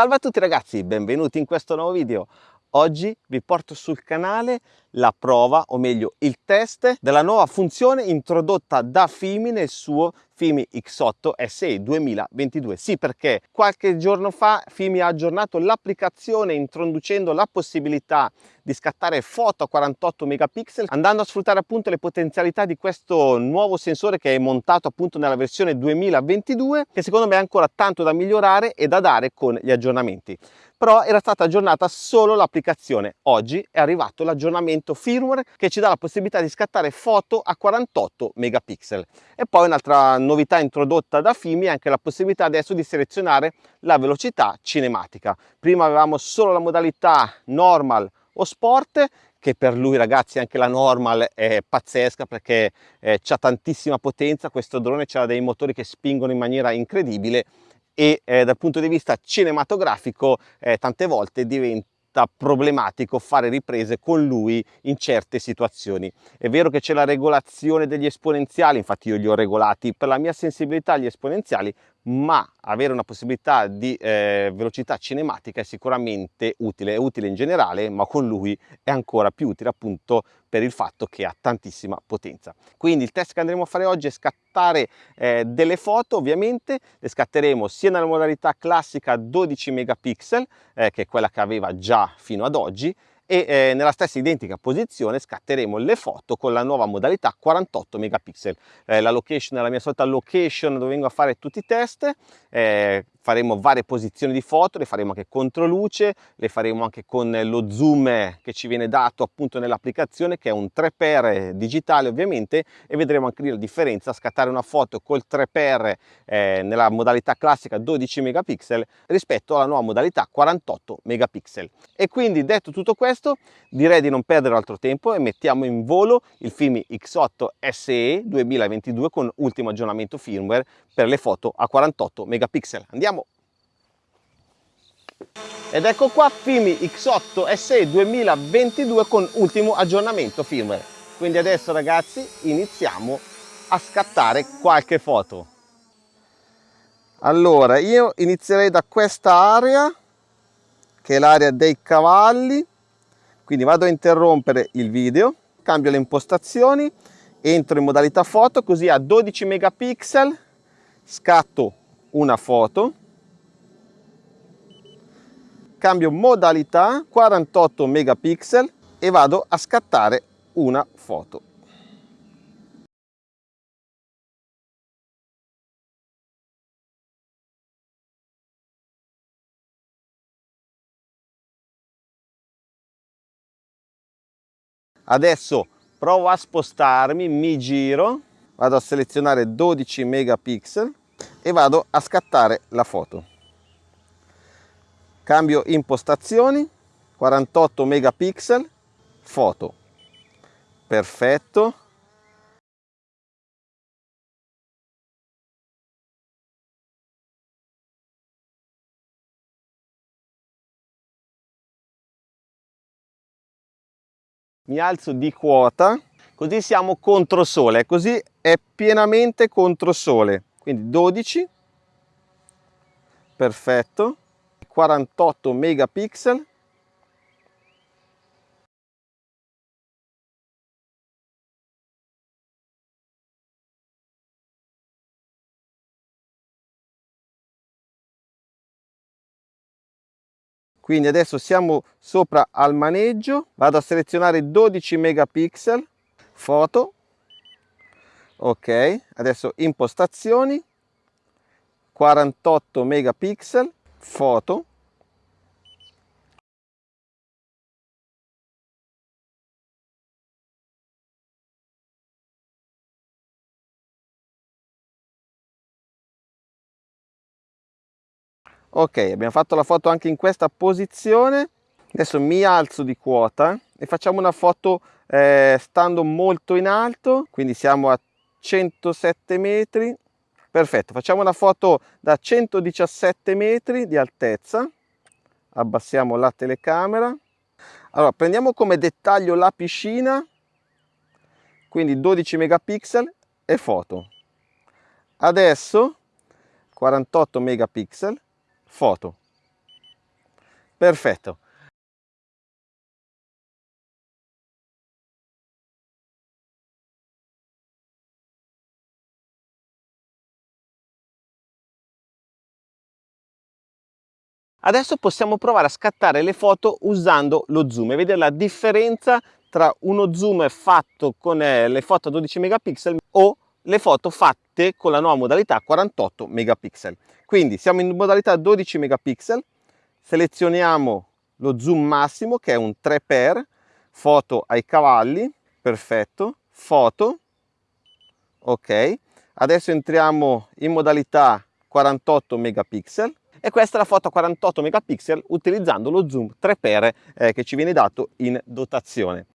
Salve a tutti ragazzi, benvenuti in questo nuovo video. Oggi vi porto sul canale la prova, o meglio il test, della nuova funzione introdotta da Fimi nel suo Fimi X8 SE 2022. Sì, perché qualche giorno fa Fimi ha aggiornato l'applicazione introducendo la possibilità di scattare foto a 48 megapixel andando a sfruttare appunto le potenzialità di questo nuovo sensore che è montato appunto nella versione 2022 che secondo me è ancora tanto da migliorare e da dare con gli aggiornamenti però era stata aggiornata solo l'applicazione. Oggi è arrivato l'aggiornamento firmware che ci dà la possibilità di scattare foto a 48 megapixel. E poi un'altra novità introdotta da Fimi è anche la possibilità adesso di selezionare la velocità cinematica. Prima avevamo solo la modalità normal o sport che per lui ragazzi anche la normal è pazzesca perché eh, ha tantissima potenza, questo drone ha dei motori che spingono in maniera incredibile e eh, dal punto di vista cinematografico eh, tante volte diventa problematico fare riprese con lui in certe situazioni. È vero che c'è la regolazione degli esponenziali, infatti io li ho regolati per la mia sensibilità agli esponenziali, ma avere una possibilità di eh, velocità cinematica è sicuramente utile, è utile in generale, ma con lui è ancora più utile appunto per il fatto che ha tantissima potenza. Quindi il test che andremo a fare oggi è scattare eh, delle foto, ovviamente le scatteremo sia nella modalità classica 12 megapixel, eh, che è quella che aveva già fino ad oggi, e eh, nella stessa identica posizione scatteremo le foto con la nuova modalità 48 megapixel. Eh, la location è la mia solita location dove vengo a fare tutti i test, eh, faremo varie posizioni di foto, le faremo anche contro luce, le faremo anche con lo zoom che ci viene dato appunto nell'applicazione che è un 3x digitale ovviamente e vedremo anche lì la differenza, scattare una foto col 3x eh, nella modalità classica 12 megapixel rispetto alla nuova modalità 48 megapixel. E quindi detto tutto questo direi di non perdere altro tempo e mettiamo in volo il Fimi X8 SE 2022 con ultimo aggiornamento firmware per le foto a 48 megapixel. Andiamo! Ed ecco qua Fimi X8 SE 2022 con ultimo aggiornamento firmware. Quindi adesso ragazzi iniziamo a scattare qualche foto. Allora io inizierei da questa area che è l'area dei cavalli. Quindi vado a interrompere il video, cambio le impostazioni, entro in modalità foto così a 12 megapixel scatto una foto, cambio modalità 48 megapixel e vado a scattare una foto. Adesso provo a spostarmi, mi giro, vado a selezionare 12 megapixel e vado a scattare la foto. Cambio impostazioni, 48 megapixel, foto. Perfetto. Mi alzo di quota, così siamo contro sole, così è pienamente contro sole quindi 12 perfetto 48 megapixel. Quindi adesso siamo sopra al maneggio. Vado a selezionare 12 megapixel. Foto. Ok adesso impostazioni. 48 megapixel. Foto ok abbiamo fatto la foto anche in questa posizione. Adesso mi alzo di quota e facciamo una foto eh, stando molto in alto quindi siamo a 107 metri. Perfetto facciamo una foto da 117 metri di altezza. Abbassiamo la telecamera. Allora prendiamo come dettaglio la piscina quindi 12 megapixel e foto. Adesso 48 megapixel foto. Perfetto. Adesso possiamo provare a scattare le foto usando lo zoom e vedere la differenza tra uno zoom fatto con eh, le foto a 12 megapixel o le foto fatte con la nuova modalità 48 megapixel. Quindi siamo in modalità 12 megapixel, selezioniamo lo zoom massimo che è un 3x, foto ai cavalli, perfetto, foto, ok. Adesso entriamo in modalità 48 megapixel e questa è la foto a 48 megapixel utilizzando lo zoom 3x eh, che ci viene dato in dotazione.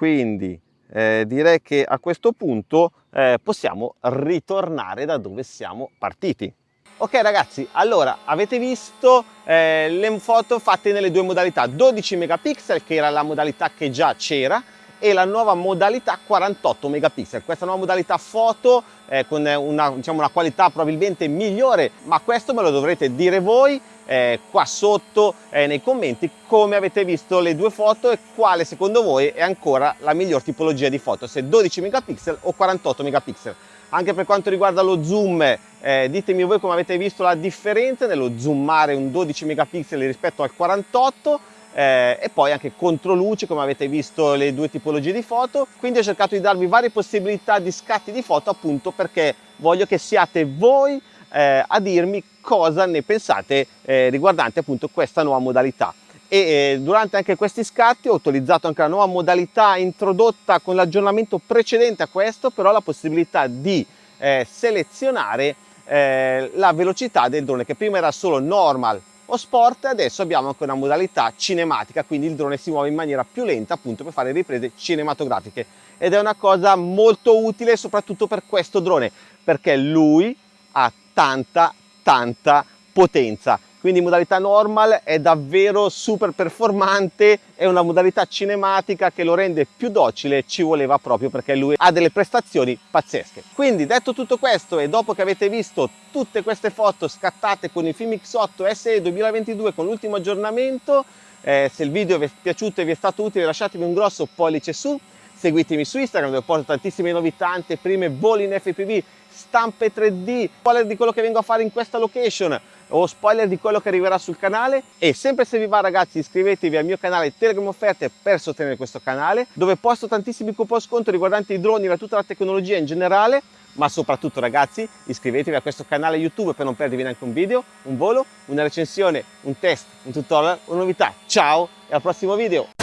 Quindi eh, direi che a questo punto eh, possiamo ritornare da dove siamo partiti. Ok ragazzi, allora avete visto eh, le foto fatte nelle due modalità, 12 megapixel che era la modalità che già c'era e la nuova modalità 48 megapixel. Questa nuova modalità foto eh, con una, diciamo, una qualità probabilmente migliore, ma questo me lo dovrete dire voi eh, qua sotto eh, nei commenti come avete visto le due foto e quale secondo voi è ancora la miglior tipologia di foto, se 12 megapixel o 48 megapixel. Anche per quanto riguarda lo zoom, eh, ditemi voi come avete visto la differenza nello zoomare un 12 megapixel rispetto al 48 eh, e poi anche controluce come avete visto le due tipologie di foto. Quindi ho cercato di darvi varie possibilità di scatti di foto appunto perché voglio che siate voi eh, a dirmi cosa ne pensate eh, riguardante appunto questa nuova modalità. E eh, durante anche questi scatti ho utilizzato anche la nuova modalità introdotta con l'aggiornamento precedente a questo però la possibilità di eh, selezionare eh, la velocità del drone che prima era solo normal o sport adesso abbiamo anche una modalità cinematica quindi il drone si muove in maniera più lenta appunto per fare riprese cinematografiche. Ed è una cosa molto utile soprattutto per questo drone perché lui ha tanta tanta potenza quindi modalità normal è davvero super performante è una modalità cinematica che lo rende più docile ci voleva proprio perché lui ha delle prestazioni pazzesche. Quindi detto tutto questo e dopo che avete visto tutte queste foto scattate con il Film X8 SE 2022 con l'ultimo aggiornamento eh, se il video vi è piaciuto e vi è stato utile lasciatemi un grosso pollice su seguitemi su Instagram dove porto tantissime novità, anteprime, voli in FPV, stampe 3D, spoiler di quello che vengo a fare in questa location o spoiler di quello che arriverà sul canale e sempre se vi va ragazzi iscrivetevi al mio canale Telegram Offerte per sostenere questo canale dove posto tantissimi coupon sconto riguardanti i droni e tutta la tecnologia in generale ma soprattutto ragazzi iscrivetevi a questo canale YouTube per non perdervi neanche un video, un volo, una recensione, un test, un tutorial, una novità. Ciao e al prossimo video!